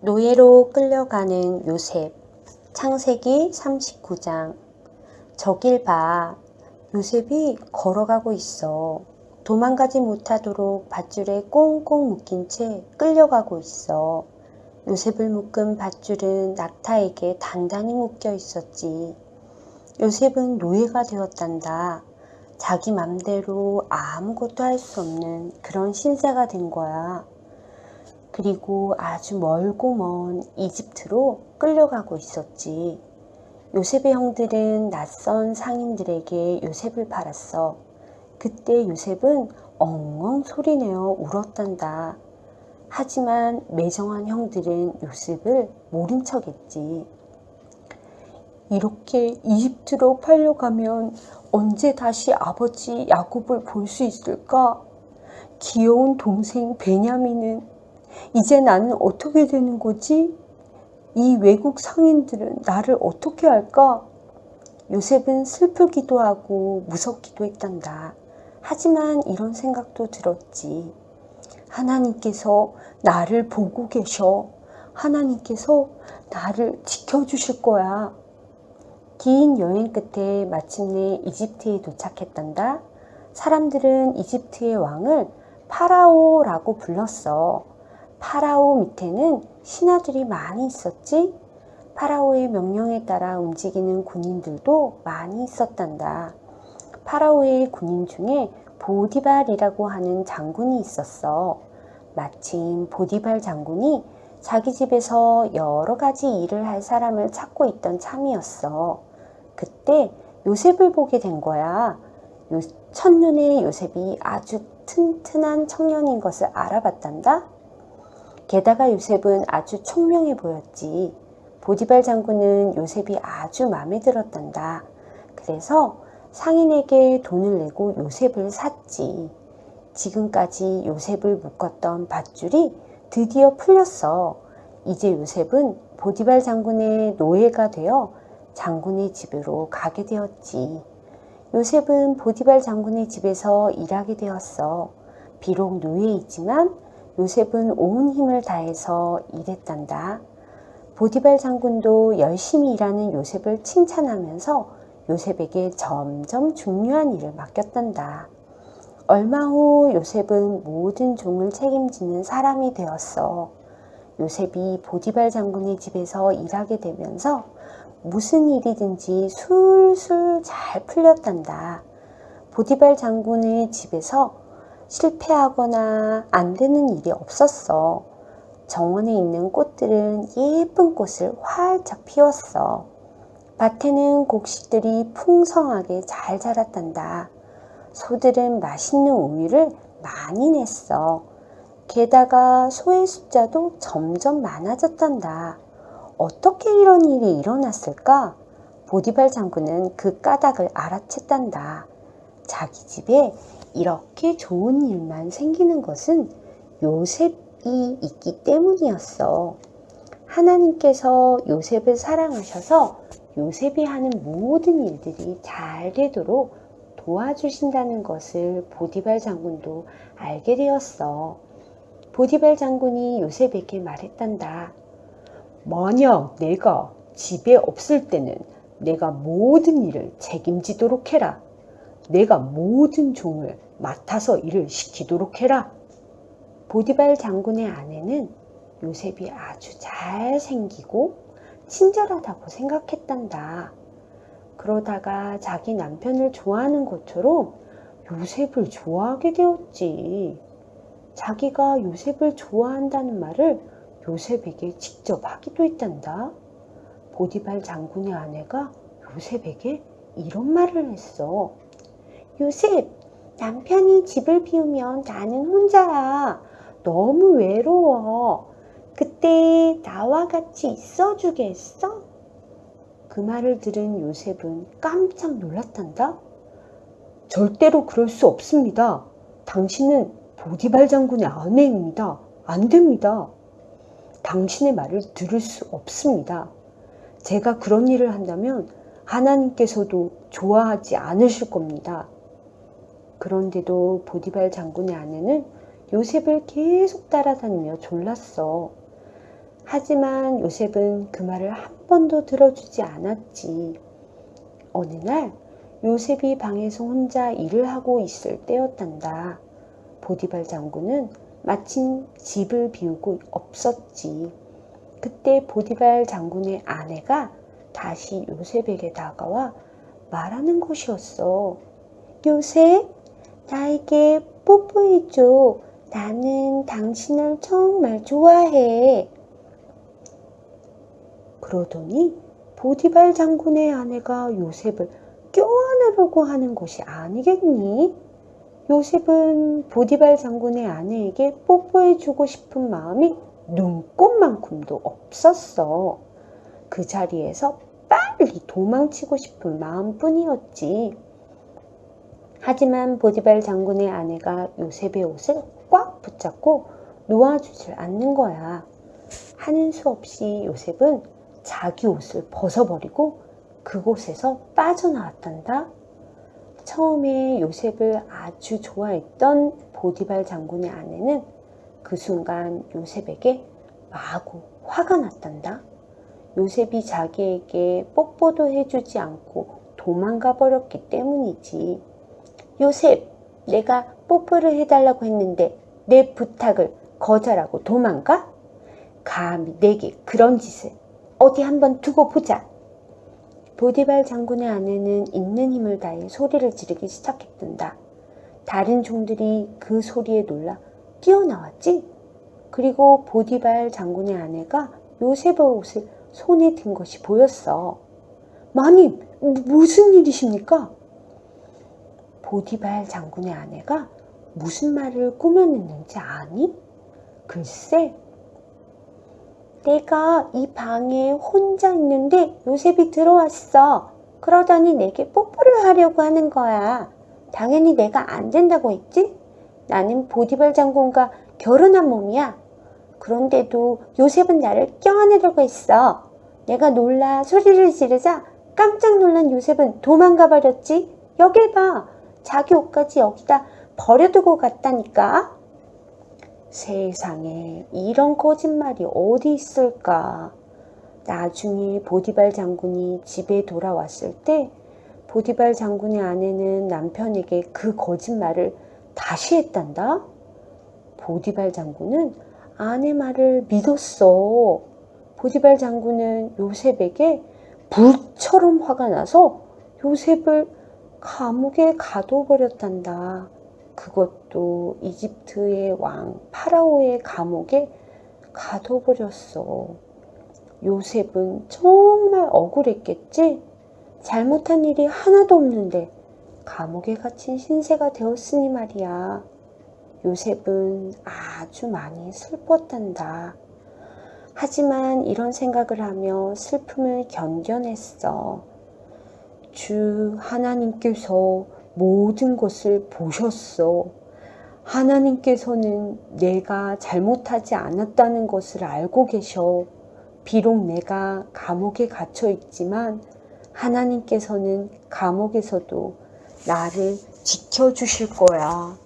노예로 끌려가는 요셉. 창세기 39장. 저길 봐. 요셉이 걸어가고 있어. 도망가지 못하도록 밧줄에 꽁꽁 묶인 채 끌려가고 있어. 요셉을 묶은 밧줄은 낙타에게 단단히 묶여 있었지. 요셉은 노예가 되었단다. 자기 맘대로 아무것도 할 수 없는 그런 신세가 된 거야 그리고 아주 멀고 먼 이집트로 끌려가고 있었지. 요셉의 형들은 낯선 상인들에게 요셉을 팔았어. 그때 요셉은 엉엉 소리내어 울었단다. 하지만 매정한 형들은 요셉을 모른 척했지. 이렇게 이집트로 팔려가면 언제 다시 아버지 야곱을 볼 수 있을까? 귀여운 동생 베냐민은 이제 나는 어떻게 되는 거지? 이 외국 상인들은 나를 어떻게 할까? 요셉은 슬프기도 하고 무섭기도 했단다. 하지만 이런 생각도 들었지. 하나님께서 나를 보고 계셔. 하나님께서 나를 지켜주실 거야. 긴 여행 끝에 마침내 이집트에 도착했단다. 사람들은 이집트의 왕을 파라오라고 불렀어. 파라오 밑에는 신하들이 많이 있었지? 파라오의 명령에 따라 움직이는 군인들도 많이 있었단다. 파라오의 군인 중에 보디발이라고 하는 장군이 있었어. 마침 보디발 장군이 자기 집에서 여러 가지 일을 할 사람을 찾고 있던 참이었어. 그때 요셉을 보게 된 거야. 요, 첫눈에 요셉이 아주 튼튼한 청년인 것을 알아봤단다. 게다가 요셉은 아주 총명해 보였지. 보디발 장군은 요셉이 아주 마음에 들었단다. 그래서 상인에게 돈을 내고 요셉을 샀지. 지금까지 요셉을 묶었던 밧줄이 드디어 풀렸어. 이제 요셉은 보디발 장군의 노예가 되어 장군의 집으로 가게 되었지. 요셉은 보디발 장군의 집에서 일하게 되었어. 비록 노예이지만 요셉은 온 힘을 다해서 일했단다. 보디발 장군도 열심히 일하는 요셉을 칭찬하면서 요셉에게 점점 중요한 일을 맡겼단다. 얼마 후 요셉은 모든 종을 책임지는 사람이 되었어. 요셉이 보디발 장군의 집에서 일하게 되면서 무슨 일이든지 술술 잘 풀렸단다. 보디발 장군의 집에서 실패하거나 안 되는 일이 없었어. 정원에 있는 꽃들은 예쁜 꽃을 활짝 피웠어. 밭에는 곡식들이 풍성하게 잘 자랐단다. 소들은 맛있는 우유를 많이 냈어. 게다가 소의 숫자도 점점 많아졌단다. 어떻게 이런 일이 일어났을까? 보디발 장군은 그 까닭을 알아챘단다. 자기 집에 이렇게 좋은 일만 생기는 것은 요셉이 있기 때문이었어. 하나님께서 요셉을 사랑하셔서 요셉이 하는 모든 일들이 잘 되도록 도와주신다는 것을 보디발 장군도 알게 되었어. 보디발 장군이 요셉에게 말했단다. 만약 내가 집에 없을 때는 내가 모든 일을 책임지도록 해라. 내가 모든 종을 맡아서 일을 시키도록 해라. 보디발 장군의 아내는 요셉이 아주 잘생기고 친절하다고 생각했단다. 그러다가 자기 남편을 좋아하는 것처럼 요셉을 좋아하게 되었지. 자기가 요셉을 좋아한다는 말을 요셉에게 직접 하기도 했단다. 보디발 장군의 아내가 요셉에게 이런 말을 했어. 요셉, 남편이 집을 비우면 나는 혼자야. 너무 외로워. 그때 나와 같이 있어주겠어? 그 말을 들은 요셉은 깜짝 놀랐단다. 절대로 그럴 수 없습니다. 당신은 보디발 장군의 아내입니다. 안 됩니다. 당신의 말을 들을 수 없습니다. 제가 그런 일을 한다면 하나님께서도 좋아하지 않으실 겁니다. 그런데도 보디발 장군의 아내는 요셉을 계속 따라다니며 졸랐어. 하지만 요셉은 그 말을 한 번도 들어주지 않았지. 어느 날 요셉이 방에서 혼자 일을 하고 있을 때였단다. 보디발 장군은 마침 집을 비우고 없었지. 그때 보디발 장군의 아내가 다시 요셉에게 다가와 말하는 것이었어. 요셉, 나에게 뽀뽀해줘. 나는 당신을 정말 좋아해. 그러더니 보디발 장군의 아내가 요셉을 껴안으려고 하는 것이 아니겠니? 요셉은 보디발 장군의 아내에게 뽀뽀해주고 싶은 마음이 눈꽃만큼도 없었어. 그 자리에서 빨리 도망치고 싶은 마음뿐이었지. 하지만 보디발 장군의 아내가 요셉의 옷을 꽉 붙잡고 놓아주질 않는 거야. 하는 수 없이 요셉은 자기 옷을 벗어버리고 그곳에서 빠져나왔단다. 처음에 요셉을 아주 좋아했던 보디발 장군의 아내는 그 순간 요셉에게 마구 화가 났단다. 요셉이 자기에게 뽀뽀도 해주지 않고 도망가 버렸기 때문이지. 요셉, 내가 뽀뽀를 해달라고 했는데 내 부탁을 거절하고 도망가? 감히 내게 그런 짓을 어디 한번 두고 보자. 보디발 장군의 아내는 있는 힘을 다해 소리를 지르기 시작했단다. 다른 종들이 그 소리에 놀라 뛰어나왔지. 그리고 보디발 장군의 아내가 요셉의 옷을 손에 든 것이 보였어. 마님, 무슨 일이십니까? 보디발 장군의 아내가 무슨 말을 꾸며냈는지 아니? 글쎄, 내가 이 방에 혼자 있는데 요셉이 들어왔어. 그러더니 내게 뽀뽀를 하려고 하는 거야. 당연히 내가 안 된다고 했지? 나는 보디발 장군과 결혼한 몸이야. 그런데도 요셉은 나를 껴안으려고 했어. 내가 놀라 소리를 지르자 깜짝 놀란 요셉은 도망가 버렸지. 여길 봐. 자기 옷까지 여기다 버려두고 갔다니까. 세상에 이런 거짓말이 어디 있을까? 나중에 보디발 장군이 집에 돌아왔을 때 보디발 장군의 아내는 남편에게 그 거짓말을 다시 했단다. 보디발 장군은 아내 말을 믿었어. 보디발 장군은 요셉에게 불처럼 화가 나서 요셉을 감옥에 가둬버렸단다. 그것도 이집트의 왕 파라오의 감옥에 가둬버렸어. 요셉은 정말 억울했겠지? 잘못한 일이 하나도 없는데 감옥에 갇힌 신세가 되었으니 말이야. 요셉은 아주 많이 슬펐단다. 하지만 이런 생각을 하며 슬픔을 견뎌냈어. 주 하나님께서 모든 것을 보셨어. 하나님께서는 내가 잘못하지 않았다는 것을 알고 계셔. 비록 내가 감옥에 갇혀 있지만 하나님께서는 감옥에서도 나를 지켜주실 거야.